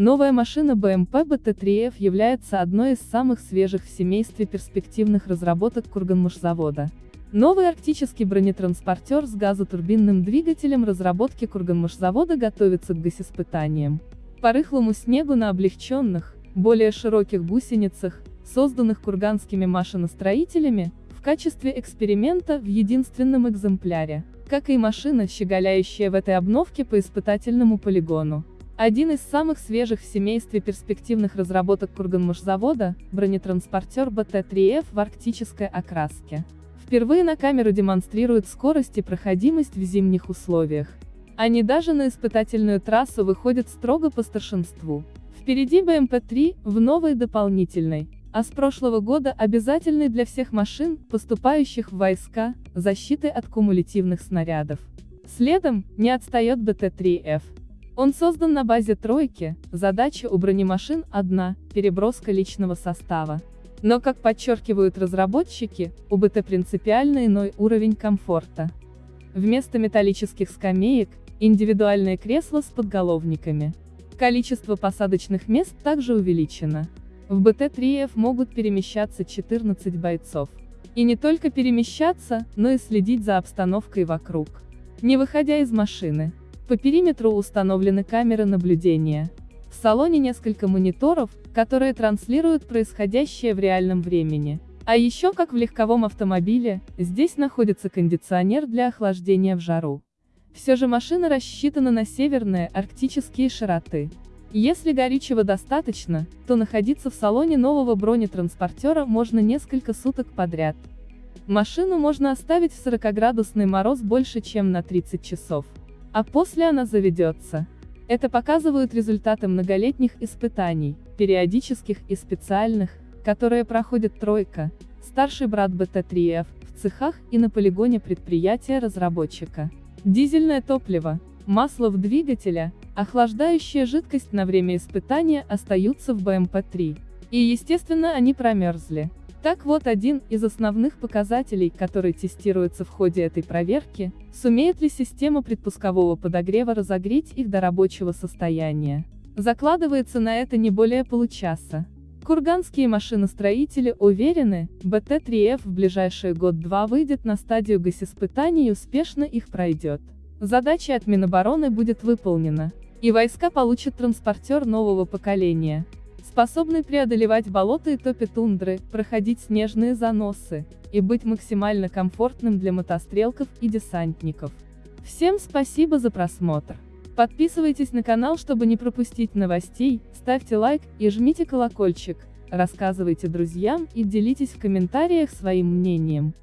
Новая машина BMW BT3F является одной из самых свежих в семействе перспективных разработок Курганмашзавода. Новый арктический бронетранспортер с газотурбинным двигателем разработки Курганмашзавода готовится к госиспытаниям. По рыхлому снегу на облегченных, более широких гусеницах, созданных курганскими машиностроителями, в качестве эксперимента в единственном экземпляре, как и машина, щеголяющая в этой обновке по испытательному полигону. Один из самых свежих в семействе перспективных разработок Курганмашзавода – бронетранспортер БТ-3Ф в арктической окраске. Впервые на камеру демонстрирует скорость и проходимость в зимних условиях. Они даже на испытательную трассу выходят строго по старшинству. Впереди БМП-3, в новой дополнительной, а с прошлого года обязательной для всех машин, поступающих в войска, защиты от кумулятивных снарядов. Следом, не отстает БТ-3Ф. Он создан на базе тройки, задача у бронемашин одна – переброска личного состава. Но, как подчеркивают разработчики, у БТ принципиально иной уровень комфорта. Вместо металлических скамеек – индивидуальные кресла с подголовниками. Количество посадочных мест также увеличено. В БТ-3Ф могут перемещаться 14 бойцов. И не только перемещаться, но и следить за обстановкой вокруг. Не выходя из машины, по периметру установлены камеры наблюдения. В салоне несколько мониторов, которые транслируют происходящее в реальном времени. А еще, как в легковом автомобиле, здесь находится кондиционер для охлаждения в жару. Все же машина рассчитана на северные, арктические широты. Если горючего достаточно, то находиться в салоне нового бронетранспортера можно несколько суток подряд. Машину можно оставить в 40-градусный мороз больше чем на 30 часов. А после она заведется. Это показывают результаты многолетних испытаний, периодических и специальных, которые проходит тройка, старший брат БТ-3Ф, в цехах и на полигоне предприятия-разработчика. Дизельное топливо, масло в двигателя, охлаждающая жидкость на время испытания остаются в БМП-3. И естественно они промерзли. Так вот один из основных показателей, который тестируется в ходе этой проверки, сумеет ли система предпускового подогрева разогреть их до рабочего состояния. Закладывается на это не более получаса. Курганские машиностроители уверены, БТ-3Ф в ближайший год-два выйдет на стадию госиспытаний и успешно их пройдет. Задача от Минобороны будет выполнена, и войска получат транспортер нового поколения способный преодолевать болота и топи тундры, проходить снежные заносы, и быть максимально комфортным для мотострелков и десантников. Всем спасибо за просмотр. Подписывайтесь на канал, чтобы не пропустить новостей, ставьте лайк и жмите колокольчик, рассказывайте друзьям и делитесь в комментариях своим мнением.